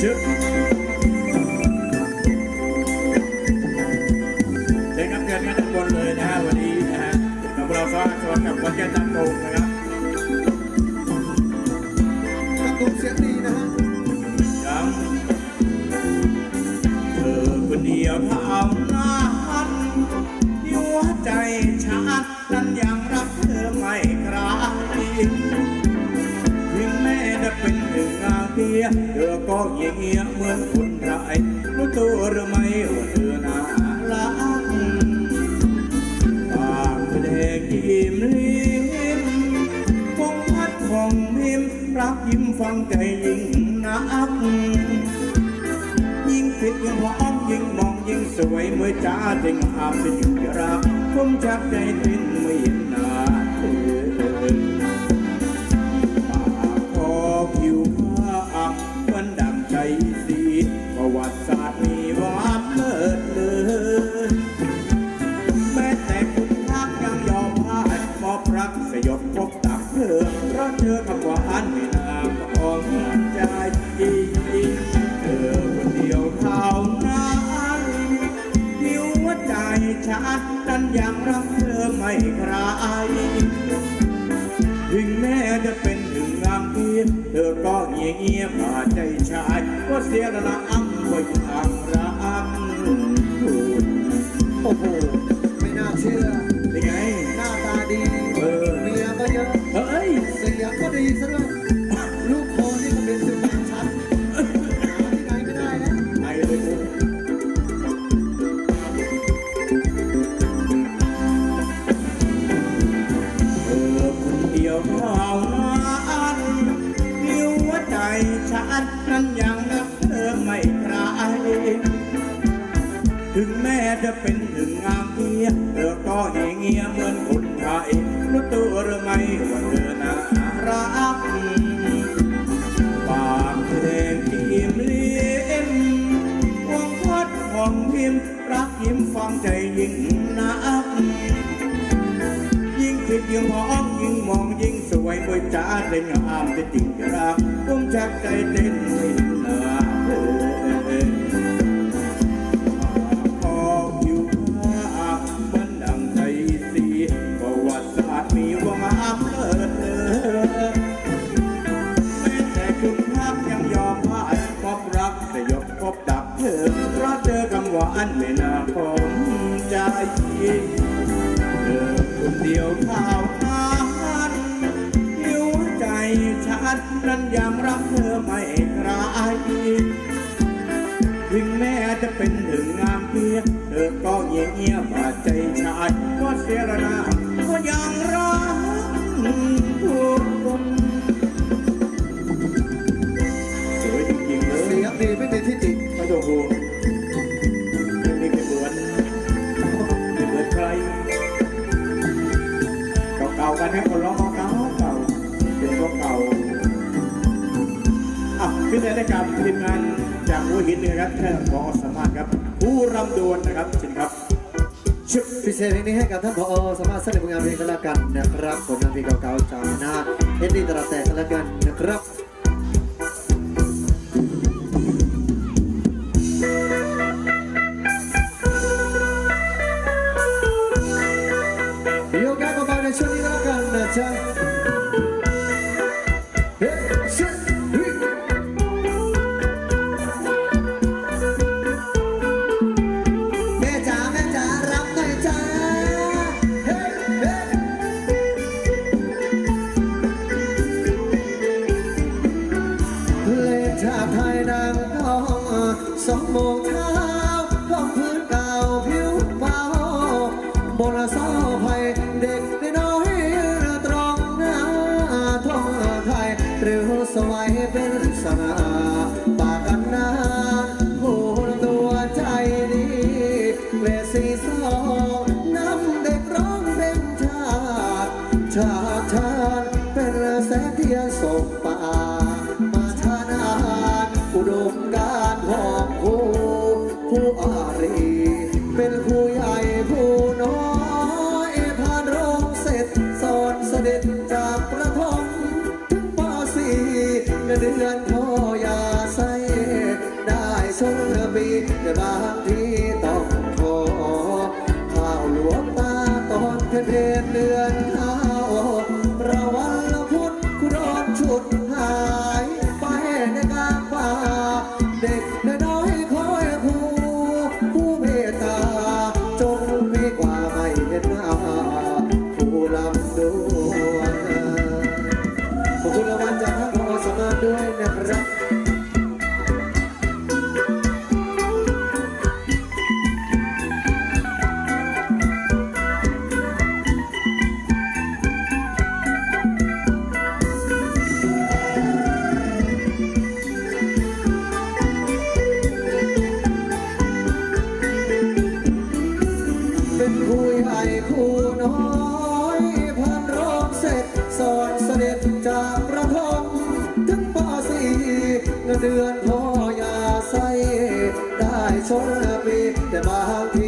Shoot. Để các thuyền các quân lời đã và đi đã. Đồng bào xóa xóa cặp quân chân tâm cùng. เธอก็เยียเงียเหมือนคนไรรู้ตัวหรือไม่ว่าเธอน่ารักบางแดงยิ้มลิ้มคงพัดของมิมรักยิ้มฟังใจยิ่งนักยิ่งคิดยิ่งหอมยิ่งมองยิ่งสวยเมื่อจ้าเด็งอาบเป็นอยู่รักผมจับใจติด ចាច់ក៏ស្ទារណៈ ว่าเธอนะรักปากเพลงพิมลี้ยมวังวัดหองพิมรักยิ้มฟังใจยิ่งนักยิ่งคิดยิงมองยิ่งมองยิงสวยบวยจ้าเล่นงามแต่จริงรักผมชักใจเต้น เก่าอะพิจาใณาการทีมงานจากหัวหินนะครับท่านผอสมารถครับ ผู้รำดวนนะครับเชิญครับชุดพิเศษนี้ให้กับท่านผอสามารถแสดงผลงานเพลงกันล้วกันนะครับผลงานเพลงเก่าๆจากนาเอ็ดดี้ตระแต่กันละกันนะครับโยกย้ายเบาๆในช่วงนี้ก็แล้วกันนะจ๊ะ thủ đô ได้ชนปีแต่บางที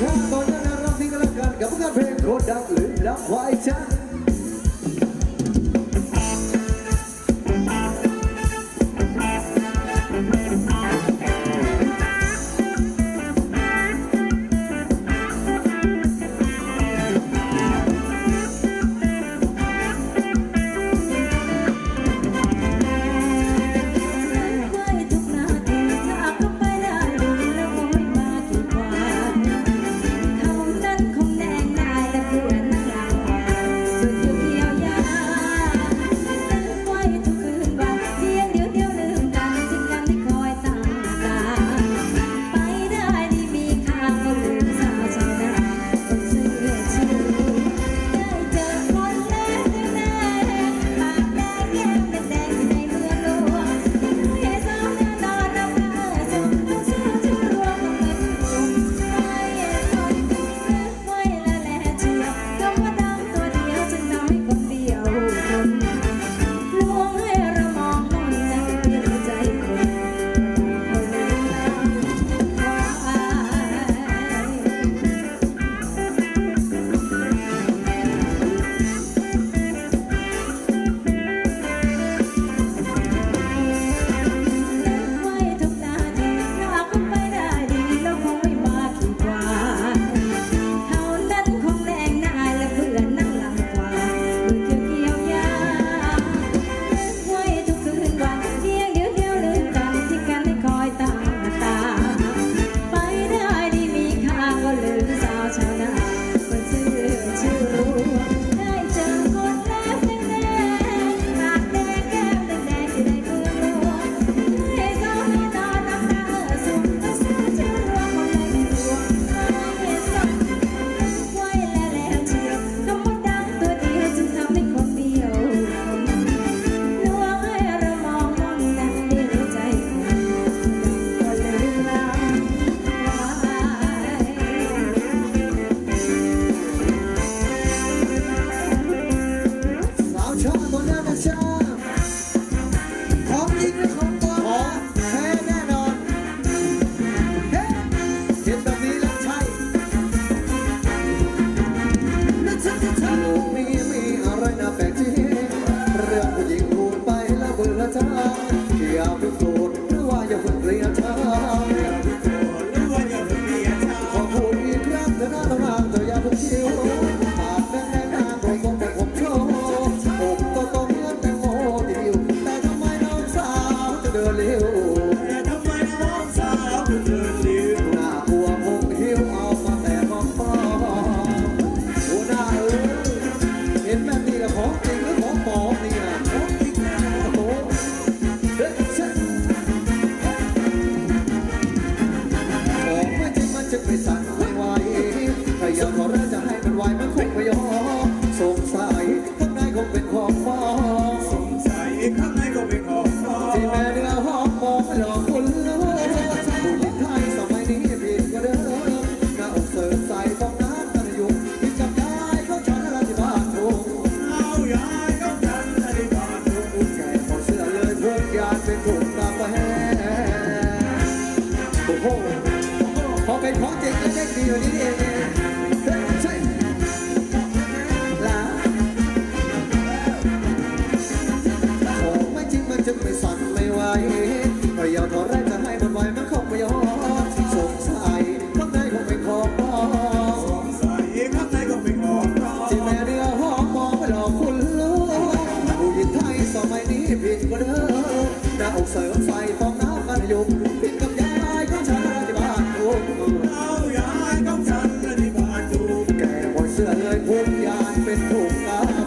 chan, bada gonna ka la kan, kapa ka bhe, go down. ไหยาวเท่าไรจะให้มันไหวมันคงไม่ยอมสงสัยข้างในคงเป็นของปลอมสงสัยข้างในคงเป็นของปลอมที่แม่เรือหอมมองไปหลอกคุณลูกผู้หญิงไทยสมัยนี้ผิดกว่าเดิมหน้าอกเสริมไฟฟองน้ำกันยุงผิดกับยายของฉันที่บานทุ่เอายายของฉันที่บานทุ่แก่หมดเสือเลยพุ่งยานเป็นทุ่งตา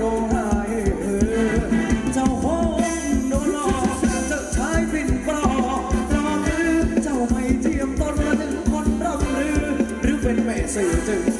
ร้องไห้เจ้าห้องนหกจ้าชายปิ่นปลอกตราหรือเจ้าไม่เทียมตนละถึงคนร่ำลือ หรือเป็นแม่สื่อจึง